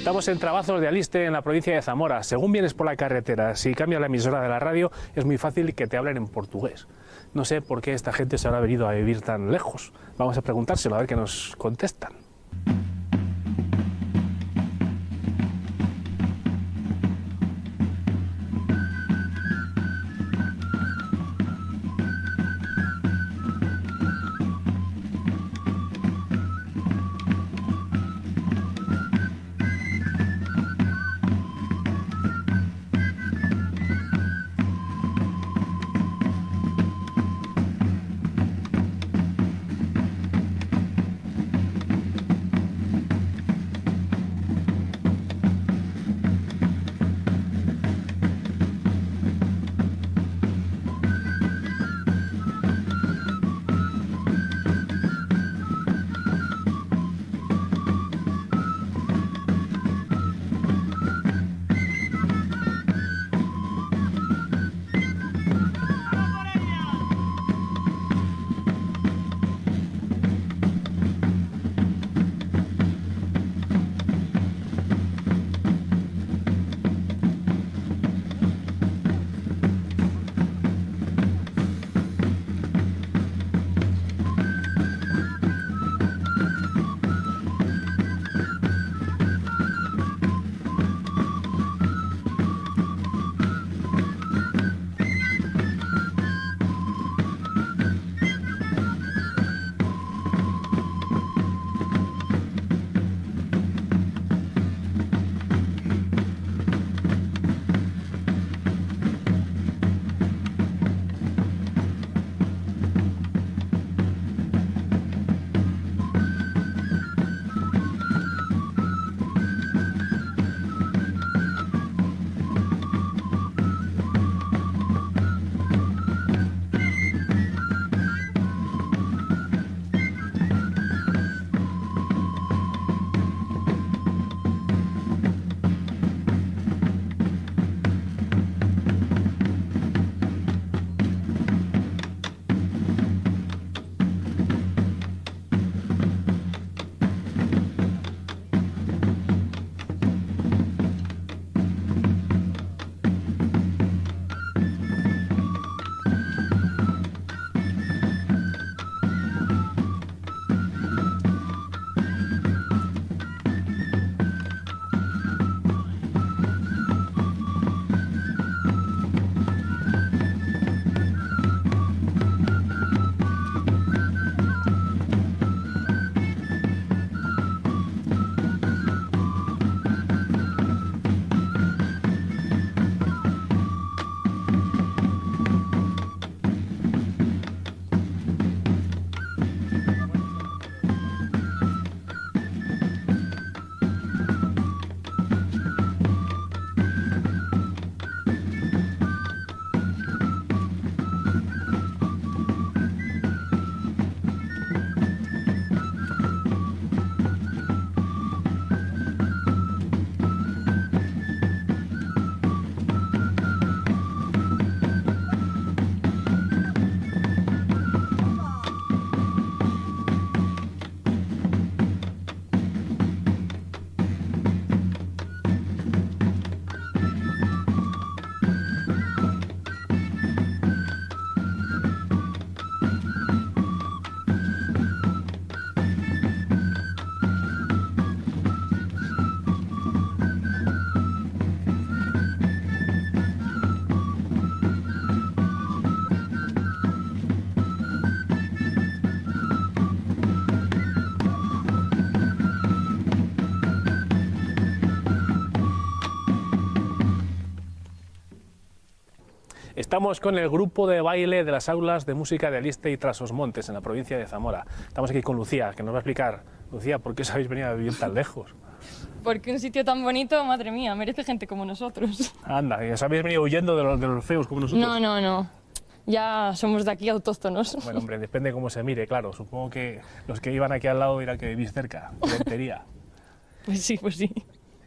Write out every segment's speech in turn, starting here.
Estamos en Trabazos de Aliste, en la provincia de Zamora. Según vienes por la carretera, si cambias la emisora de la radio, es muy fácil que te hablen en portugués. No sé por qué esta gente se habrá venido a vivir tan lejos. Vamos a preguntárselo, a ver qué nos contestan. Estamos con el grupo de baile de las aulas de música de Aliste y Trasosmontes, en la provincia de Zamora. Estamos aquí con Lucía, que nos va a explicar, Lucía, ¿por qué os habéis venido a vivir tan lejos? Porque un sitio tan bonito, madre mía, merece gente como nosotros. Anda, ¿y os habéis venido huyendo de los, de los feos como nosotros? No, no, no. Ya somos de aquí autóctonos. Bueno, hombre, depende cómo se mire, claro. Supongo que los que iban aquí al lado dirán que vivís cerca, Rentería. Pues sí, pues sí.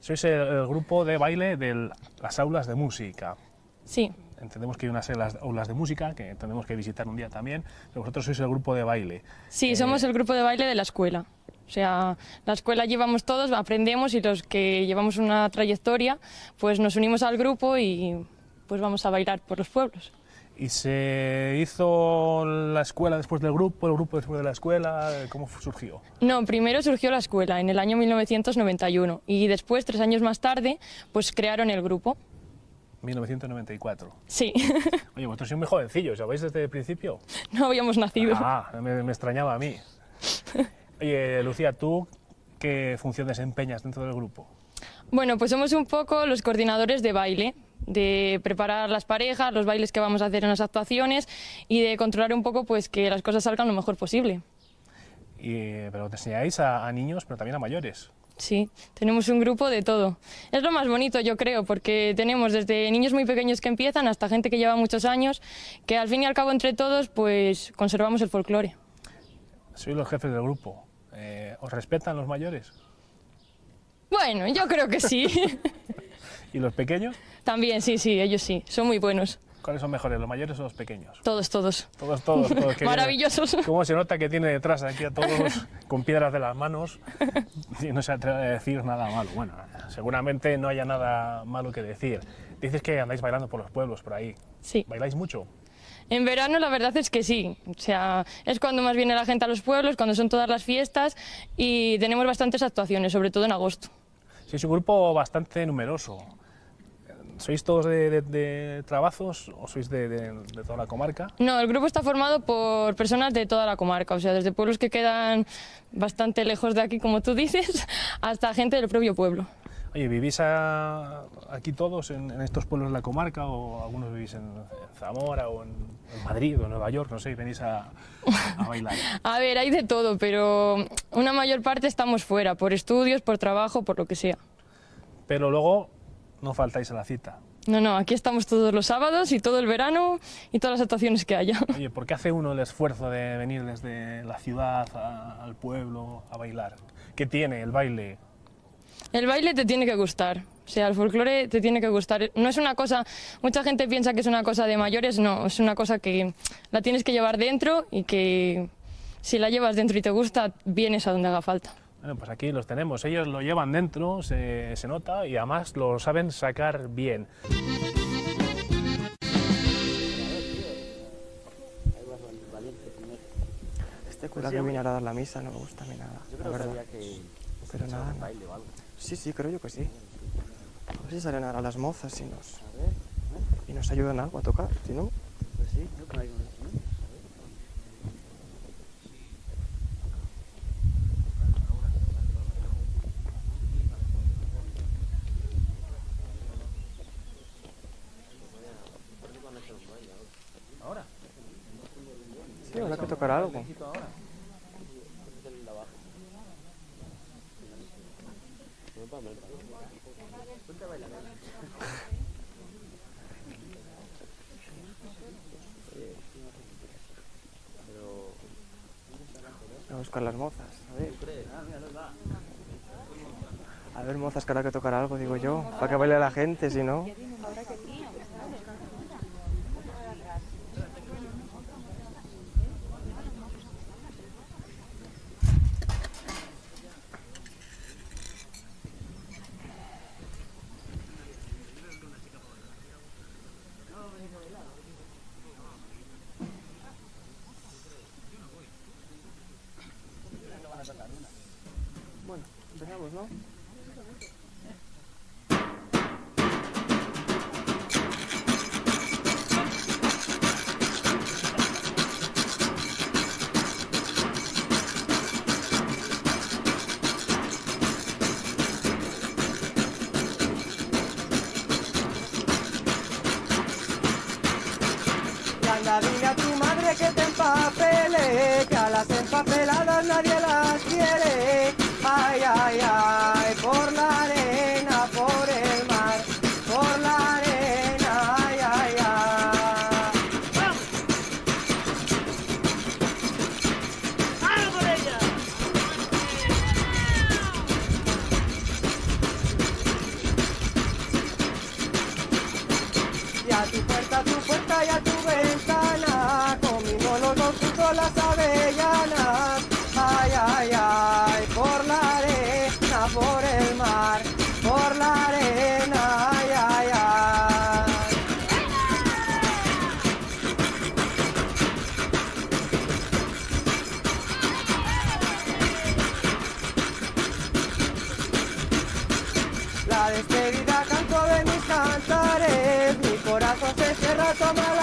Sois el, el grupo de baile de las aulas de música. Sí, Entendemos que hay unas aulas- de música que tendremos que visitar un día también, pero vosotros sois el grupo de baile. sí, Eh, somos el grupo de baile de la escuela. O sea, la escuela llevamos todos, aprendemos y los que llevamos una trayectoria, pues nos unimos al grupo y pues vamos a bailar por los pueblos. ¿Y se hizo la escuela después del grupo, el grupo después de la escuela? ¿Cómo surgió? No, primero surgió la escuela en el año 1991 y después, tres años más tarde, pues crearon el grupo. 1994. Sí. Oye, vosotros sois muy jovencillos, ¿sabéis desde el principio? No habíamos nacido. Ah, me, me extrañaba a mí. Oye, Lucía, ¿tú qué función desempeñas dentro del grupo? Bueno, pues somos un poco los coordinadores de baile, de preparar las parejas, los bailes que vamos a hacer en las actuaciones y de controlar un poco pues que las cosas salgan lo mejor posible. Y, pero te enseñáis a, a niños, pero también a mayores. Sí, tenemos un grupo de todo. Es lo más bonito, yo creo, porque tenemos desde niños muy pequeños que empiezan hasta gente que lleva muchos años, que al fin y al cabo entre todos pues conservamos el folclore. Sois los jefes del grupo. Eh, ¿Os respetan los mayores? Bueno, yo creo que sí. ¿Y los pequeños? También, sí, sí, ellos sí, son muy buenos. ¿Cuáles son mejores, los mayores o los pequeños? Todos, todos. Todos, todos. Maravillosos. ¿Cómo se nota que tiene detrás aquí a todos con piedras de las manos y no se atreve a decir nada malo? Bueno, seguramente no haya nada malo que decir. Dices que andáis bailando por los pueblos, por ahí. Sí. ¿Bailáis mucho? En verano la verdad es que sí, o sea, es cuando más viene la gente a los pueblos, cuando son todas las fiestas y tenemos bastantes actuaciones, sobre todo en agosto. Sois un grupo bastante numeroso. ¿Sois todos de, de- de trabajos o sois de, de- de toda la comarca? No, el grupo está formado por personas de toda la comarca, o sea, desde pueblos que quedan bastante lejos de aquí, como tú dices, hasta gente del propio pueblo. Oye, ¿vivís a- aquí todos en, en estos pueblos de la comarca o algunos vivís en, en Zamora o en, en Madrid o en Nueva York? No sé, y venís a, a bailar. A ver, hay de todo, pero una mayor parte estamos fuera, por estudios, por trabajo, por lo que sea. Pero luego no faltáis a la cita. No, no, aquí estamos todos los sábados y todo el verano y todas las actuaciones que haya. Oye, ¿por qué hace uno el esfuerzo de venir desde la ciudad a- al pueblo a bailar? ¿Qué tiene el baile? El baile te tiene que gustar, o sea, el folclore te tiene que gustar. No es una cosa, mucha gente piensa que es una cosa de mayores, no, es una cosa que la tienes que llevar dentro y que si la llevas dentro y te gusta, vienes a donde haga falta. Bueno, pues aquí los tenemos. Ellos lo llevan dentro, se, se nota, y además lo saben sacar bien. Este cura que viene ahora a dar la misa no me gusta a mí nada. la verdad. Pero nada, no. Sí, sí, creo yo que sí. A ver si salen ahora las mozas y nos, y nos ayudan algo a tocar, si no. Sí, habrá que tocar algo. Voy a buscar las mozas, a ver. A ver, mozas, que habrá que tocar algo, digo yo, para que baile la gente, si no. Bueno, empezamos, ¿no? Dile a tu madre que te empapele, toma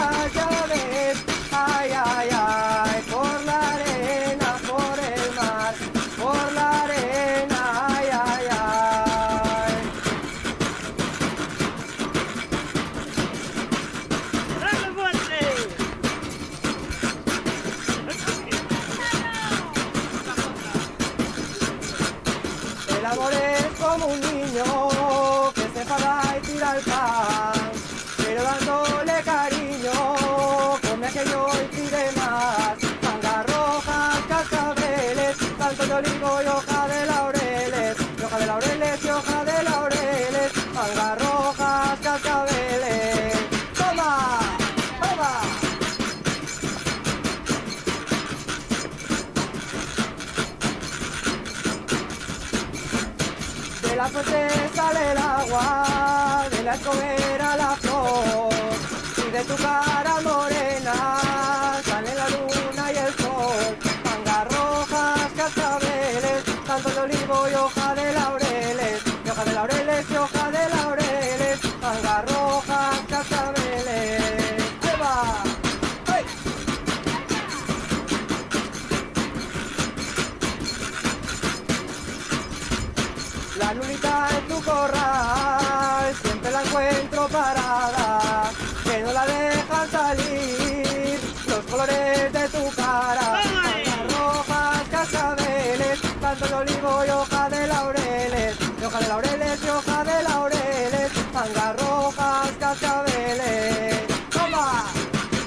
parada, que no la dejan salir, los colores de tu cara, mangas rojas, cascabeles, canto de olivo y hoja de laureles, y hoja de laureles y hoja de laureles, mangas rojas, cascabeles. ¡Toma!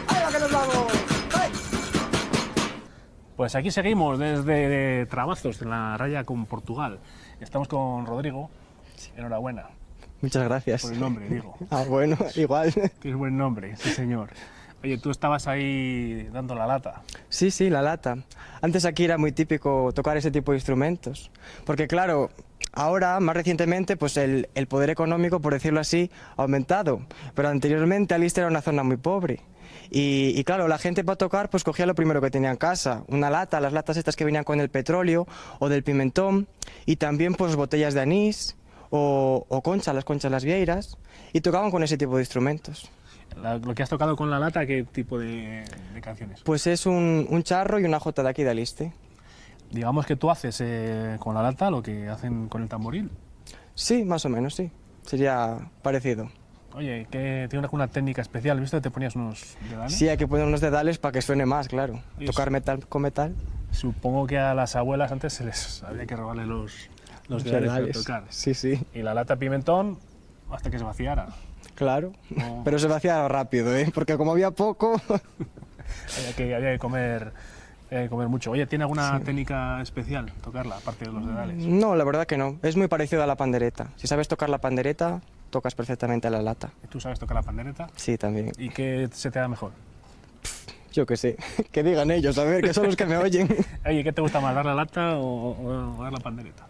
¡Ahí va que nos vamos! ¡Ay! Pues aquí seguimos desde Trabazos, en la raya con Portugal. Estamos con Rodrigo. Enhorabuena Muchas gracias. por el nombre, digo. Ah, bueno, igual. Tienes buen nombre, sí señor. Oye, tú estabas ahí dando la lata. Sí, sí, la lata. Antes aquí era muy típico tocar ese tipo de instrumentos. Porque claro, ahora, más recientemente, pues el, el poder económico, por decirlo así, ha aumentado. Pero anteriormente Aliste era una zona muy pobre. Y, y claro, la gente para tocar pues cogía lo primero que tenía en casa, una lata, las latas estas que venían con el petróleo o del pimentón, y también pues botellas de anís o, o conchas, las conchas las vieiras, y tocaban con ese tipo de instrumentos. La- lo que has tocado con la lata, ¿qué tipo de, de canciones? Pues es un, un charro y una jota de aquí de Aliste. Digamos que tú haces eh, con la lata lo que hacen con el tamboril. Sí, más o menos, sí. Sería parecido. Oye, que tiene una, una técnica especial, ¿viste? Te ponías unos dedales. Sí, hay que poner unos dedales para que suene más, claro. Tocar metal con metal. Supongo que a las abuelas antes se les había que robarle los, los tocar. Sí, sí, Y la lata pimentón hasta que se vaciara. claro. No. Pero se vacía rápido, ¿eh? Porque como había poco... Había que, había que comer, comer mucho. Oye, ¿tiene alguna técnica especial tocarla, aparte de los dedales? no, la verdad que no. Es muy parecido a la pandereta. Si sabes tocar la pandereta, tocas perfectamente la lata. ¿Tú sabes tocar la pandereta? Sí, también. ¿Y qué se te da mejor? Yo qué sé. Que digan ellos, a ver, que son los que me oyen. Oye, ¿qué te gusta más, dar la lata o, o- o dar la pandereta?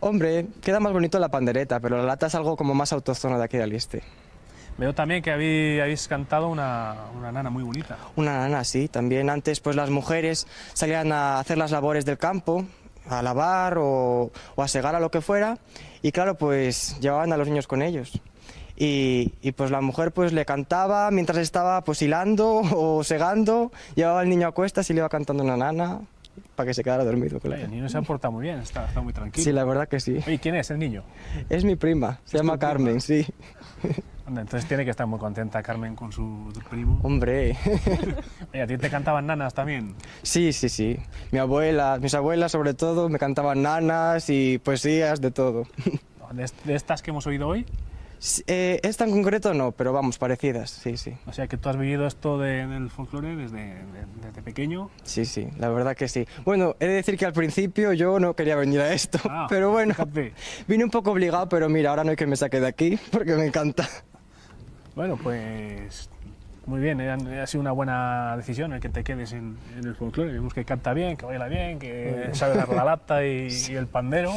Hombre, queda más bonito la pandereta, pero la lata es algo como más autóctono de aquí de Aliste. Veo también que habéis, habéis cantado una, una nana muy bonita. Una nana, sí. También antes pues las mujeres salían a hacer las labores del campo, a lavar o, o a segar a lo que fuera, y claro, pues llevaban a los niños con ellos. Y, y, pues la mujer pues le cantaba mientras estaba pues hilando o segando, llevaba al niño a cuestas y le iba cantando una nana para que se quedara dormido. Claro. el niño se ha portado muy bien, está, está muy tranquilo. Sí, la verdad que sí. Oye, ¿quién es el niño? Es mi prima, se llama tu prima? Carmen, sí. Entonces tiene que estar muy contenta Carmen con su primo. Hombre, Oye, ¿a ti te cantaban nanas también? sí, sí, sí. Mi abuela, mis abuelas sobre todo, me cantaban nanas y poesías, de todo. ¿De, de estas que hemos oído hoy? Sí, eh, esta en concreto no, pero vamos, parecidas, sí, sí. O sea, que tú has vivido esto de- del folclore desde, de- desde pequeño. Sí, sí, la verdad que sí. Bueno, he de decir que al principio yo no quería venir a esto, Ah, pero bueno, fíjate. vine un poco obligado, pero mira, ahora no hay que me saque de aquí porque me encanta. Bueno, pues muy bien, eh, ha, sido una buena decisión el que te quedes en, en el folclore. Vemos que canta bien, que baila bien, que sabe dar la lata y, y el pandero.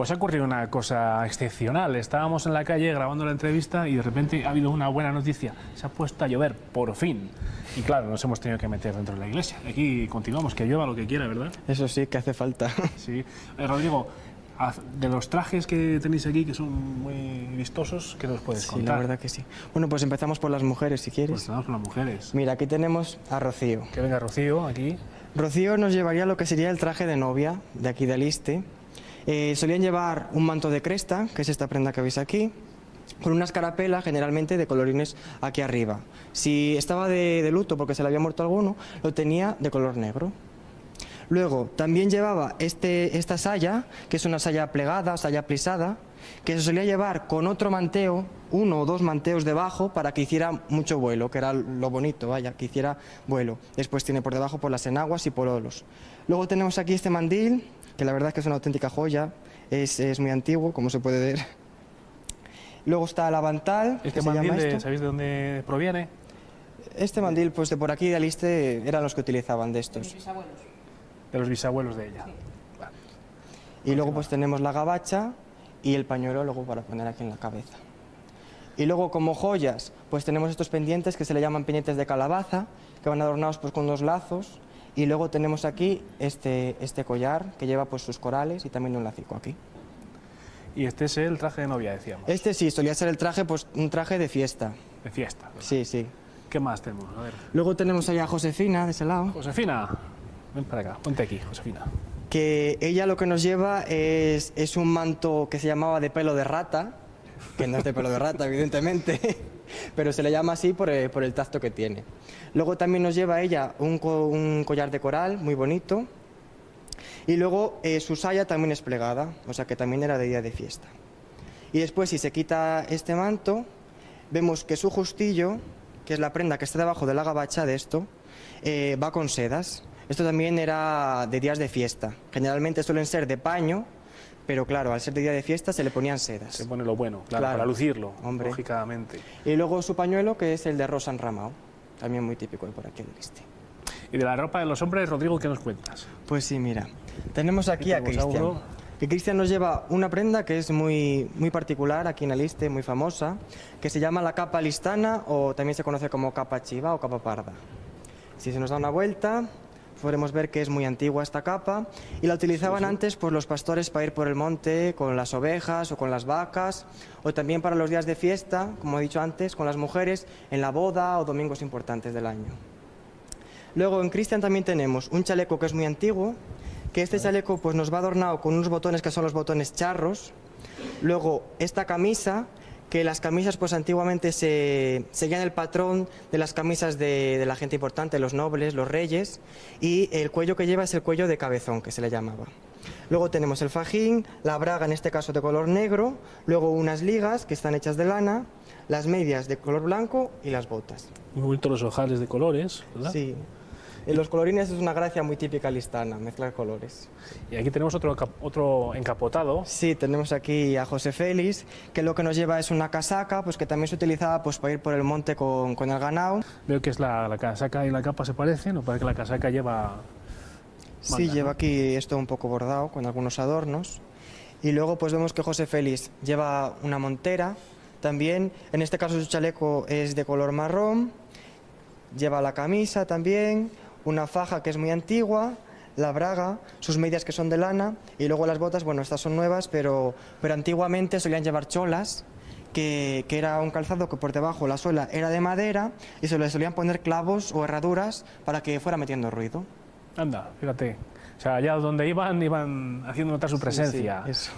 Pues ha ocurrido una cosa excepcional. Estábamos en la calle grabando la entrevista y de repente ha habido una buena noticia. Se ha puesto a llover, por fin. Y claro, nos hemos tenido que meter dentro de la iglesia. Aquí continuamos, que llueva lo que quiera, ¿verdad? Eso sí, que hace falta. Sí. Eh, Rodrigo, de los trajes que tenéis aquí, que son muy vistosos, ¿qué nos puedes Sí, contar? la verdad que sí. Bueno, pues empezamos por las mujeres, si Pues quieres. estamos con las mujeres. Mira, aquí tenemos a Rocío. Que venga Rocío aquí. Rocío nos llevaría lo que sería el traje de novia de aquí de Aliste. Eh, solían llevar un manto de cresta, que es esta prenda que veis aquí, con una escarapela generalmente de colorines aquí arriba. Si estaba de, de luto porque se le había muerto alguno, lo tenía de color negro. Luego, también llevaba este, esta saya, que es una saya plegada, saya plisada, que se solía llevar con otro manteo, uno o dos manteos debajo, para que hiciera mucho vuelo, que era lo bonito, vaya, que hiciera vuelo. Después tiene por debajo por las enaguas y pololos. Luego tenemos aquí este mandil, que la verdad es que es una auténtica joya, es, es muy antiguo, como se puede ver. Luego está el avantal, Este que se llama mandil, de- esto. ¿sabéis de dónde proviene? Este mandil, pues de por aquí de Aliste, eran los que utilizaban de estos. De los bisabuelos de ella. Y luego pues tenemos la gabacha y el pañuelo luego para poner aquí en la cabeza. Y luego como joyas, pues tenemos estos pendientes que se le llaman pendientes de calabaza, que van adornados pues con dos lazos. Y luego tenemos aquí este, este collar que lleva pues sus corales y también un lacico aquí. Y este es el traje de novia, decíamos. Este sí, solía ser el traje, pues un traje de fiesta. De fiesta. Sí, sí. ¿Qué más tenemos? A ver. Luego tenemos allá a Josefina de ese lado, Josefina, ven para acá, ponte aquí, Josefina. que ella lo que nos lleva es, es un manto que se llamaba de pelo de rata, que no es de pelo de rata, evidentemente, pero se le llama así por el, por el tacto que tiene. Luego también nos lleva ella un collar de coral muy bonito, y luego eh, su saya también es plegada, o sea que también era de día de fiesta. Y después, si se quita este manto, vemos que su justillo, que es la prenda que está debajo de la gabacha de esto, eh, va con sedas. Esto también era de días de fiesta. Generalmente suelen ser de paño, pero claro, al ser de día de fiesta se le ponían sedas. Se pone lo bueno, claro, Claro. para lucirlo, Hombre. lógicamente. Y luego su pañuelo, que es el de rosa enramado, también muy típico de por aquí del este. Y de la ropa de los hombres, Rodrigo, ¿qué nos cuentas? Pues sí, mira, tenemos aquí a Cristian. Que Cristian nos lleva una prenda que es muy, muy particular aquí en Aliste, muy famosa, que se llama la capa listana o también se conoce como capa chiva o capa parda. Si se nos da una vuelta, podremos ver que es muy antigua esta capa y la utilizaban antes pues, los pastores para ir por el monte con las ovejas o con las vacas o también para los días de fiesta, como he dicho antes, con las mujeres en la boda o domingos importantes del año. Luego en Cristian también tenemos un chaleco que es muy antiguo, que este chaleco pues nos va adornado con unos botones que son los botones charros. Luego esta camisa, que las camisas pues antiguamente se seguían el patrón de las camisas de, de la gente importante, los nobles, los reyes, y el cuello que lleva es el cuello de cabezón, que se le llamaba. Luego tenemos el fajín, la braga en este caso de color negro, luego unas ligas que están hechas de lana, las medias de color blanco y las botas. Muy bonitos los ojales de colores, ¿verdad? Sí. En los colorines es una gracia muy típica listana, mezclar colores. Y aquí tenemos otro, otro encapotado. Sí, tenemos aquí a José Félix, que lo que nos lleva es una casaca, pues que también se utilizaba pues, para ir por el monte con, con el ganado. Veo que es la, la casaca y la capa se parecen, o parece que la casaca lleva... Sí, Manda, lleva ¿no? aquí esto un poco bordado, con algunos adornos. Y luego pues vemos que José Félix lleva una montera, también, en este caso su chaleco es de color marrón, lleva la camisa también, una faja que es muy antigua, la braga, sus medias que son de lana y luego las botas, bueno, estas son nuevas, pero, pero antiguamente solían llevar cholas, que, que era un calzado que por debajo la suela era de madera y se le solían poner clavos o herraduras para que fuera metiendo ruido. Anda, fíjate. O sea, allá donde iban, iban haciendo notar su presencia. Sí, eso.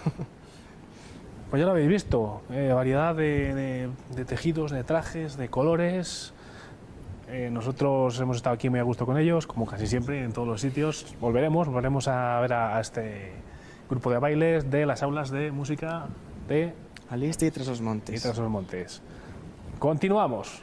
Pues ya lo habéis visto, eh, variedad de, de- de tejidos, de trajes, de colores. Eh, nosotros hemos estado aquí muy a gusto con ellos, como casi siempre en todos los sitios. Volveremos, volveremos a ver a, a este grupo de bailes de las aulas de música de Aliste y tras los montes. Tras los Montes. Continuamos.